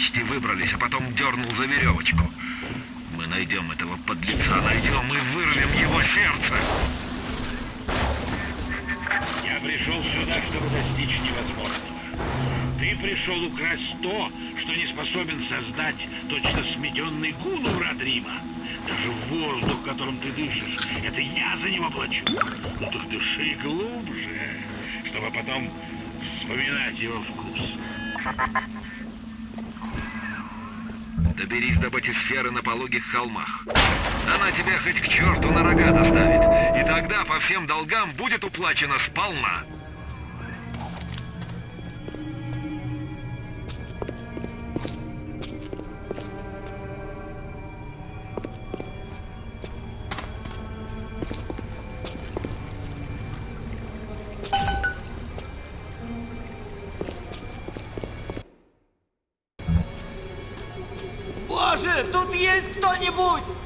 почти выбрались, а потом дернул за веревочку. Мы найдем этого подлеца, найдем и вырвем его сердце. Я пришел сюда, чтобы достичь невозможного. Ты пришел украсть то, что не способен создать точно сметенный гул у врат Рима. Даже воздух, которым ты дышишь, это я за него плачу. Ну так дыши глубже, чтобы потом вспоминать его вкус. Доберись до батисферы на пологих холмах. Она тебя хоть к черту на рога доставит. И тогда по всем долгам будет уплачено сполна. Есть кто-нибудь?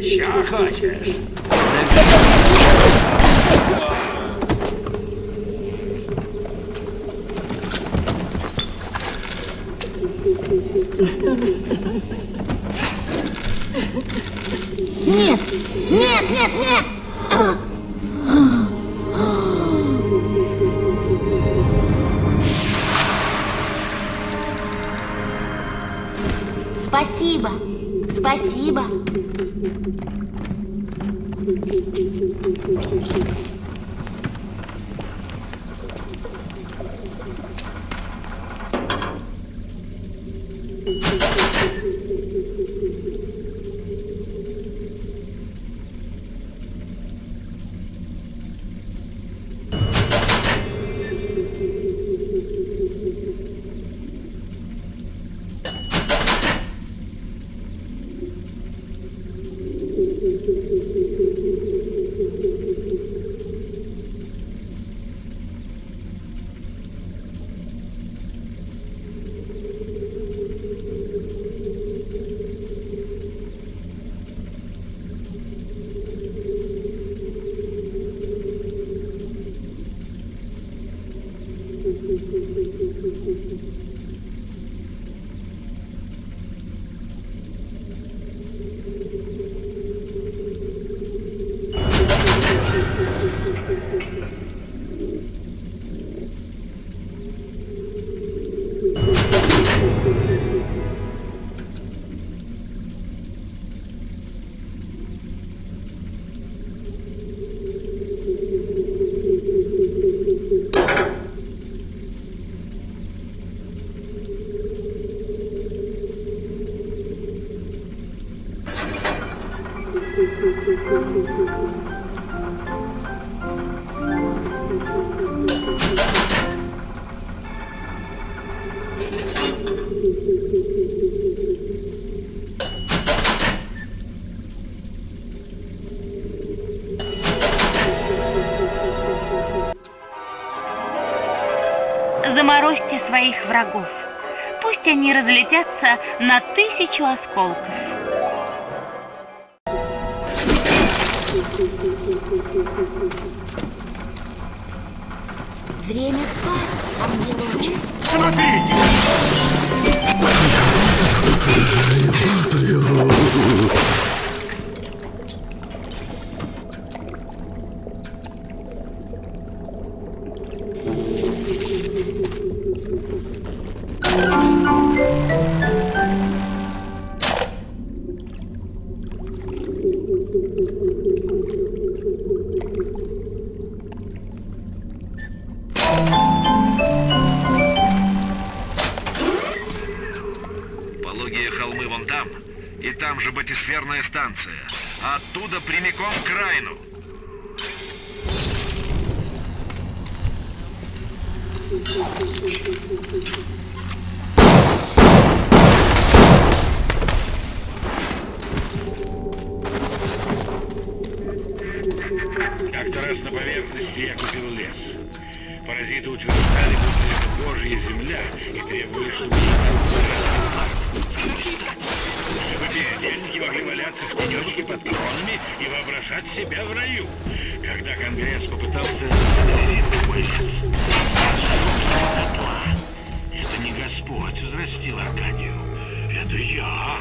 Еще хочешь? Нет! Нет, нет, нет! Спасибо! Спасибо! Thank you. Заморозьте своих врагов. Пусть они разлетятся на тысячу осколков. Время спать, ангелочек. Пологие сжег его дотла. Это не Господь взрастил Аркадию. Это я.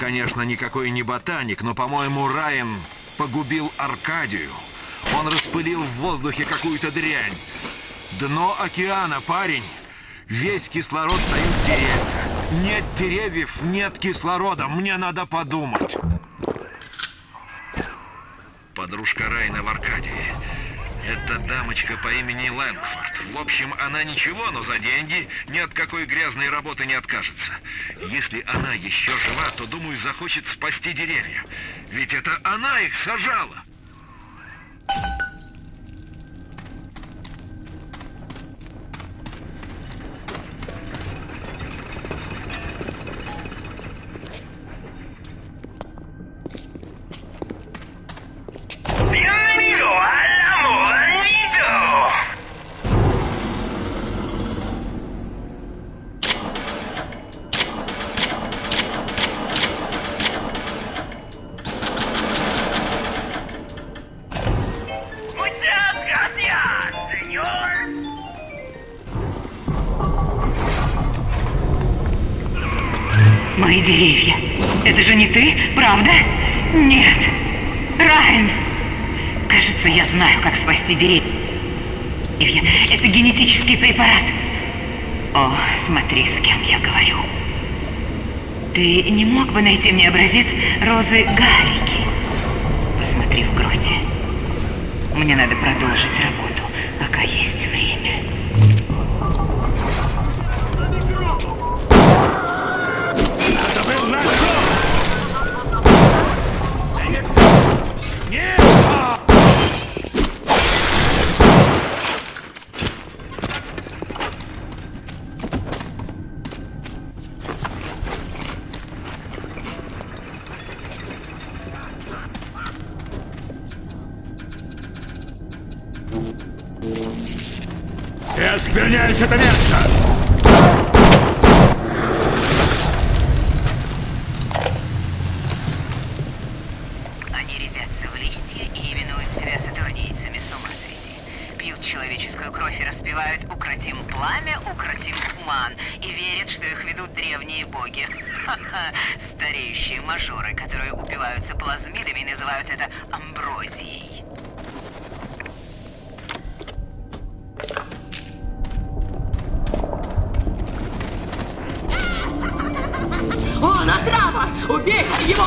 Конечно, никакой не ботаник, но, по-моему, Райан погубил Аркадию. Он распылил в воздухе какую-то дрянь. Дно океана, парень. Весь кислород дают деревья. Нет деревьев, нет кислорода. Мне надо подумать. Подружка Райна в Аркадии. Это дамочка по имени Лэнгфорд. В общем, она ничего, но за деньги ни от какой грязной работы не откажется. Если она еще жива, то, думаю, захочет спасти деревья. Ведь это она их сажала. Bienvenido al Мои деревья. Это же не ты, правда? Нет. Райан! Кажется, я знаю, как спасти деревья. Это генетический препарат. О, смотри, с кем я говорю. Ты не мог бы найти мне образец розы галики? Посмотри в гроте. Мне надо продолжить работу, пока есть время. Распевают «Укротим пламя, укротим туман» и верят, что их ведут древние боги. Ха-ха, стареющие мажоры, которые упиваются плазмидами называют это амброзией. Он отрава! Убейте его!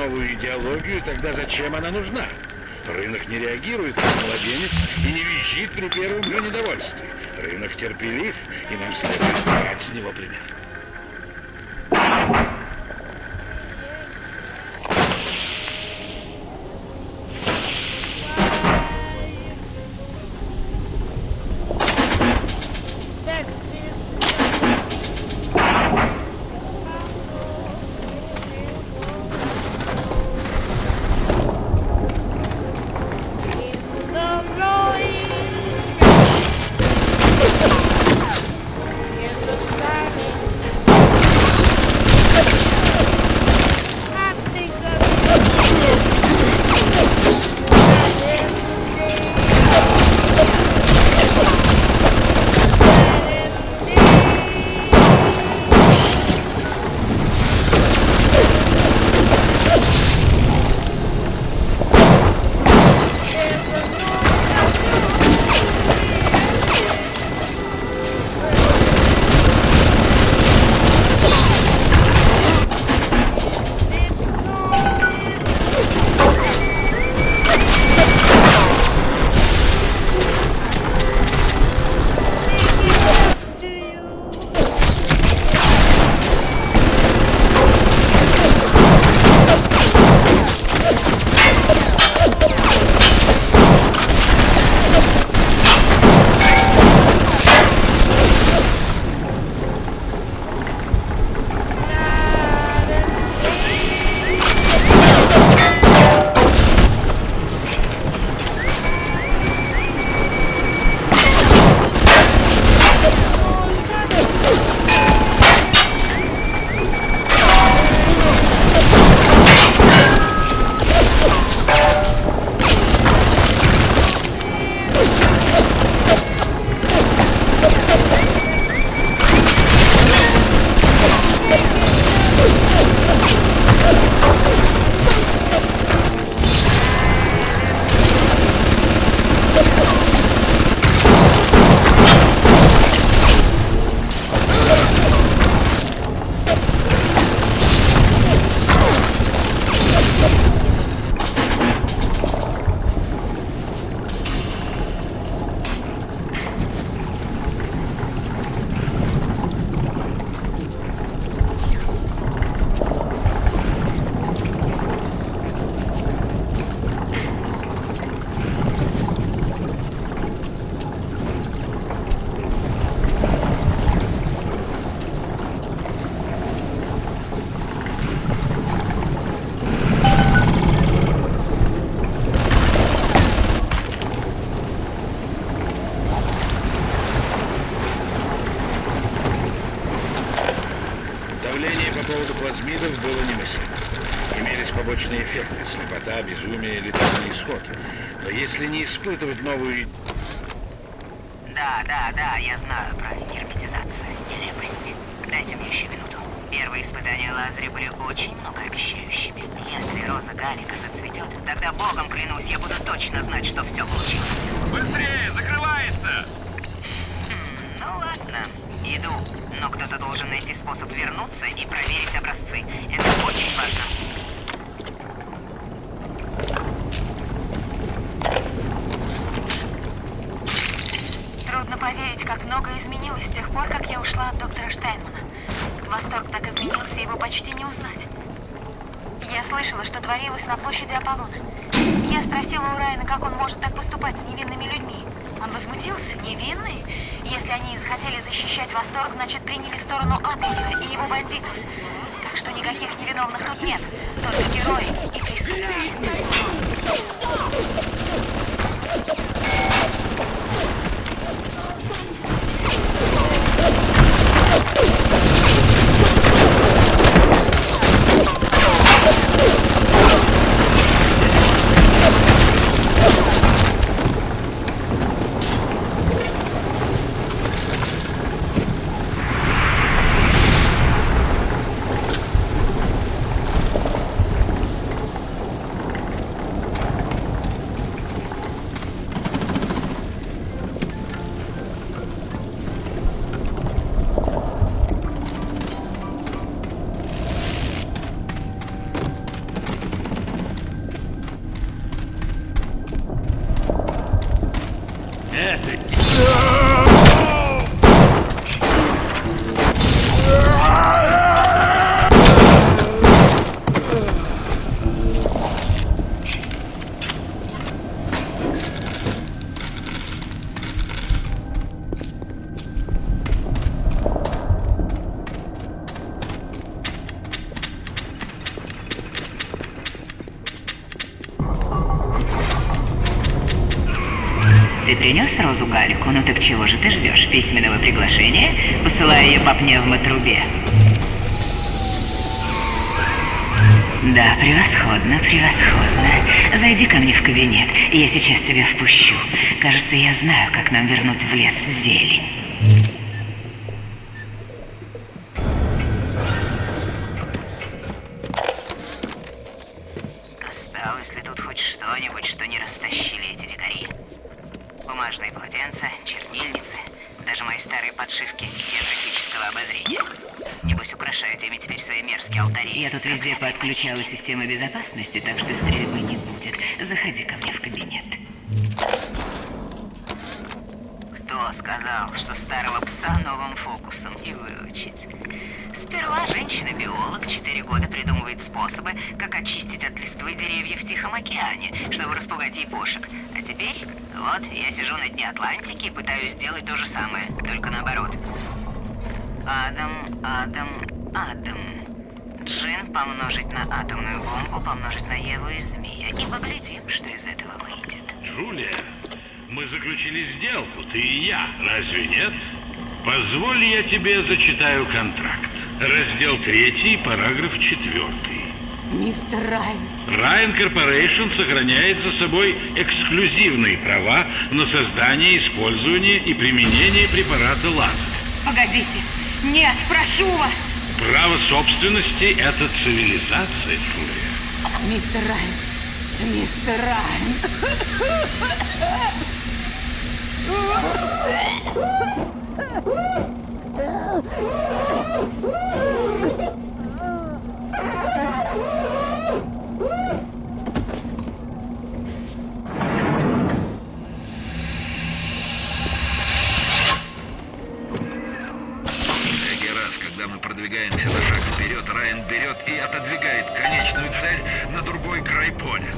Новую идеологию, тогда зачем она нужна? Рынок не реагирует, как младенец, и не визжит при первом недовольстве. Рынок терпелив, и нам следует брать с него пример. Если не испытывать новую Да, да, да, я знаю про герметизацию. Нелепость. Дайте мне еще минуту. Первые испытания Лазаря были очень многообещающими. Если роза Галика зацветет, тогда богом клянусь, я буду точно знать, что все получилось. Быстрее, закрывается! Ну ладно, иду. Но кто-то должен найти способ вернуться и проверить образцы. Это очень важно. поверить, как многое изменилось с тех пор, как я ушла от доктора Штайнмана. Восторг так изменился, его почти не узнать. Я слышала, что творилось на площади Аполлона. Я спросила у Райана, как он может так поступать с невинными людьми. Он возмутился. Невинные? Если они захотели защищать Восторг, значит приняли сторону Атласа и его бандитов. Так что никаких невиновных тут нет. Только герои и преступники. Ты принес Розу Галику? Ну так чего же ты ждешь? Письменного приглашения? Посылаю ее по пневмотрубе. Да, превосходно, превосходно. Зайди ко мне в кабинет, я сейчас тебя впущу. Кажется, я знаю, как нам вернуть в лес зелень. Везде подключала систему безопасности, так что стрельбы не будет. Заходи ко мне в кабинет. Кто сказал, что старого пса новым фокусом не выучить? Сперва женщина-биолог четыре года придумывает способы, как очистить от листвы деревья в Тихом океане, чтобы распугать япошек. А теперь, вот, я сижу на дне Атлантики и пытаюсь сделать то же самое, только наоборот. Адам, Адам. Джин помножить на атомную бомбу, помножить на Еву и Змея. И поглядим, что из этого выйдет. Джулия, мы заключили сделку, ты и я, разве нет? Позволь, я тебе зачитаю контракт. Раздел 3, параграф 4. Мистер Райан, Ryan Corporation сохраняет за собой эксклюзивные права на создание, использование и применение препарата лазер. Погодите. Нет, прошу вас. Право собственности – это цивилизация, Джулия. мистер Райан, мистер Райан. Продвигаемся на шаг вперед, Райан берет и отодвигает конечную цель на другой край поля.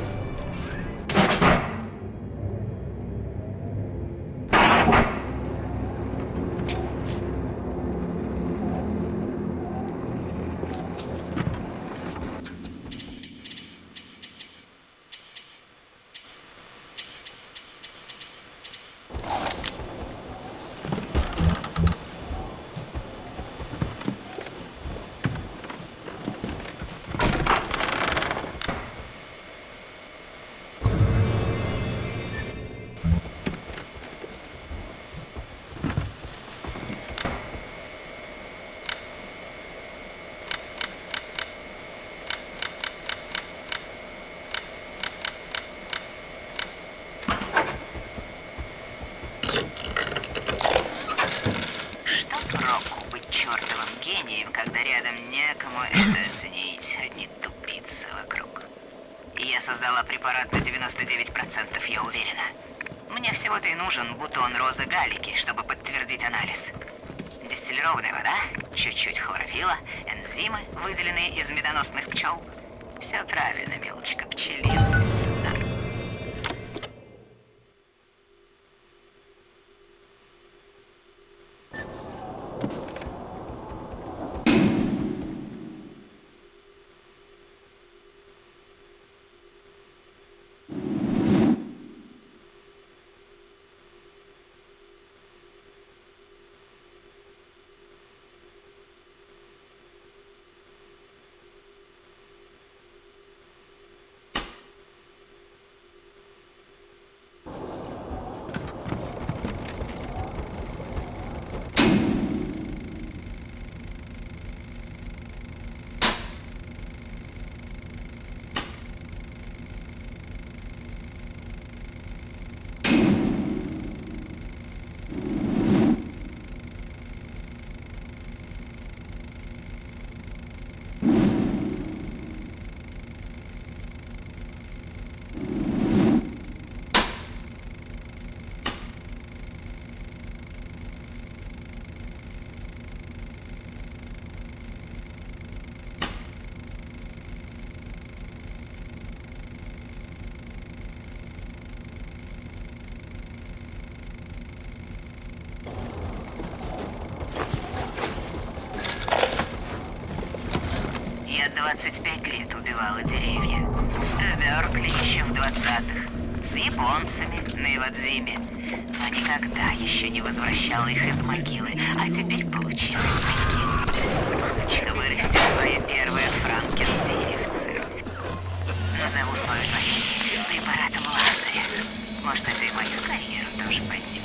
Препарат на 99%, я уверена. Мне всего-то и нужен бутон розы галики, чтобы подтвердить анализ. Дистиллированная вода, чуть-чуть хлорофила, энзимы, выделенные из медоносных пчел. Все правильно, милочка, пчелина сюда. Я 25 лет убивала деревья. Беркли еще в 20-х. С японцами на Ивадзиме. Но никогда еще не возвращала их из могилы. А теперь получилось прикинь. Хочу вырастить свое первое франкен-деревце. Назову свою тварь препаратом Лазаря. Может, это и мою карьеру тоже поднимет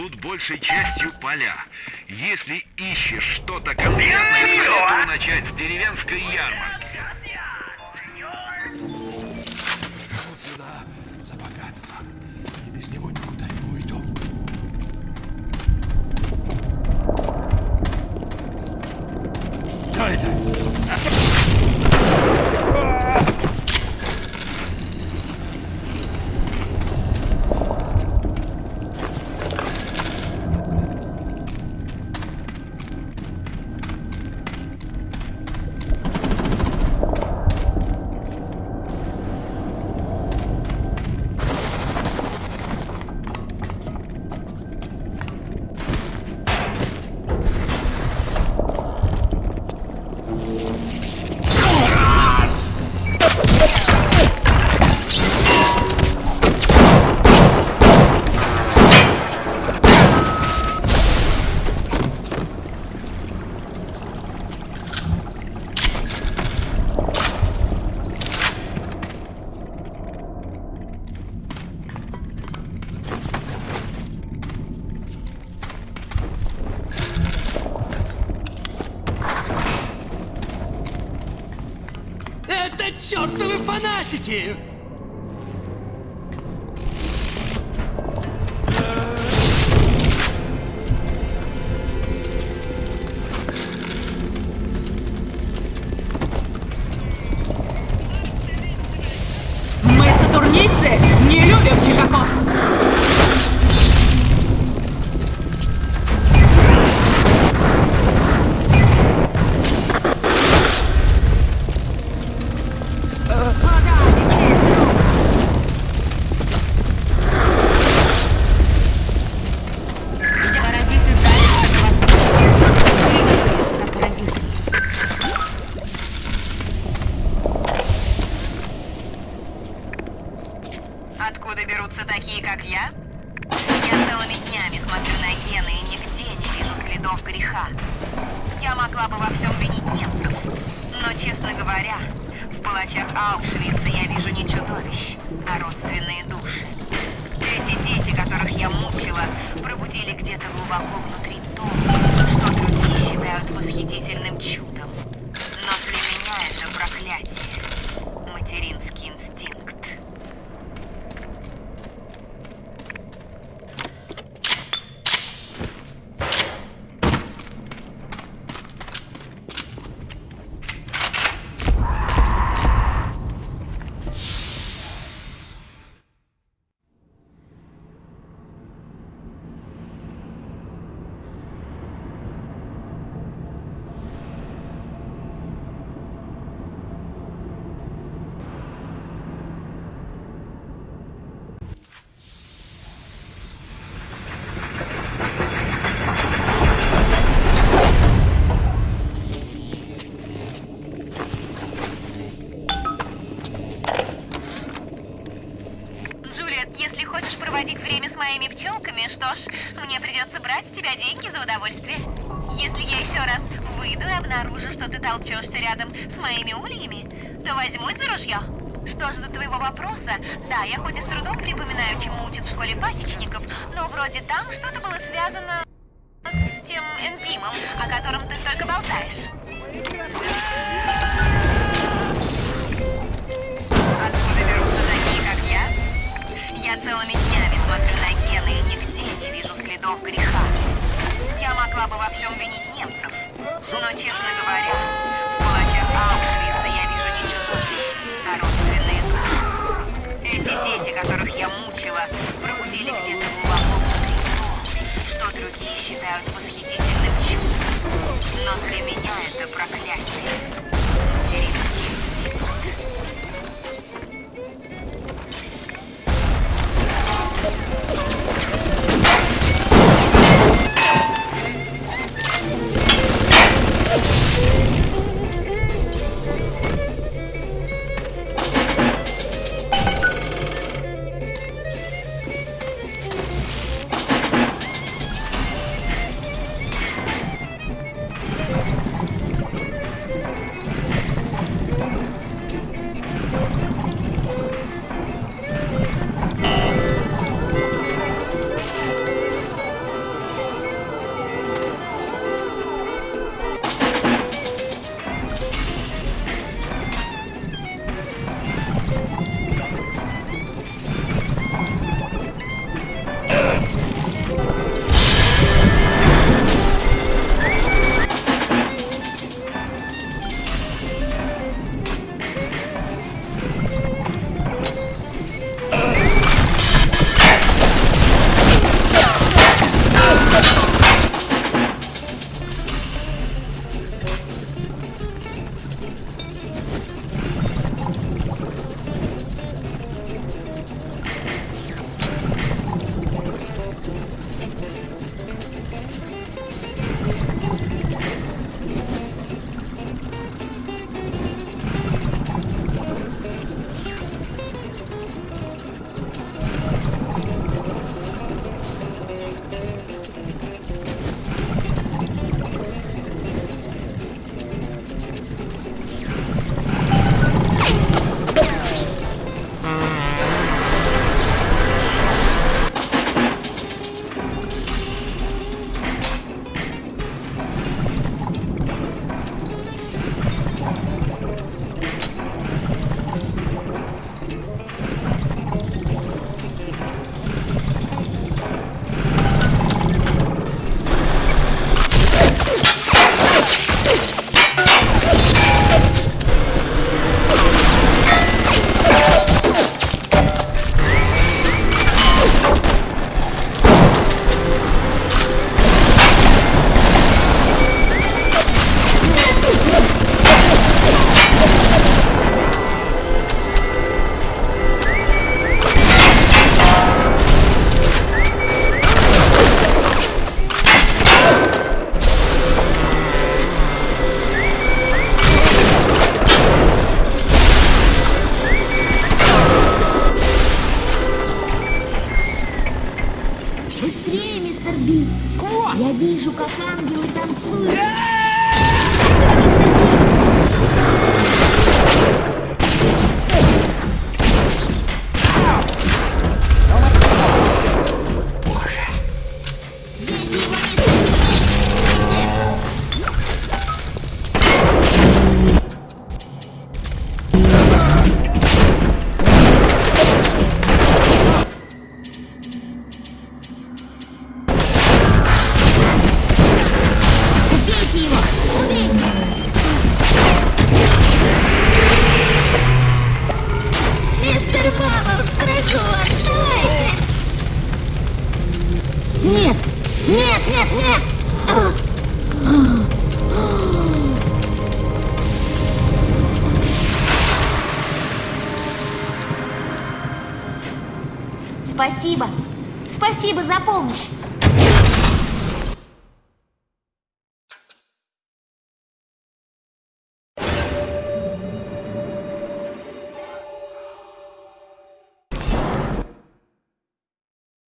тут большей частью поля. Если ищешь что-то конкретное, советую начать с деревенской ярмарки. Откуда берутся такие, как я? Я целыми днями смотрю на гены и нигде не вижу следов греха. Я могла бы во всем винить немцев. Но, честно говоря, в палачах Аушвица я вижу не чудовищ, а родственные души. Эти дети, которых я мучила, пробудили где-то глубоко внутри то, что другие считают восхитительным чудом. Но для меня это проклятие. Материнский инстинкт. Джулиет, если хочешь проводить время с моими пчелками, что ж, мне придется брать с тебя деньги за удовольствие. Если я еще раз выйду и обнаружу, что ты толчешься рядом с моими ульями, то возьмусь за ружье. Что ж до твоего вопроса, да, я хоть и с трудом припоминаю, чему учат в школе пасечников, но вроде там что-то было связано с тем энзимом, о котором ты столько болтаешь. Откуда берутся такие, как я? Я целыми следов греха. Я могла бы во всем винить немцев. Но, честно говоря, в палачах Аушвица я вижу не чудовищ, а родственные души. Эти дети, которых я мучила, пробудили где-то глубоко внутри то, что другие считают восхитительным чудом. Но для меня это проклятие. Быстрее, мистер Би! Я вижу, как ангелы танцуют!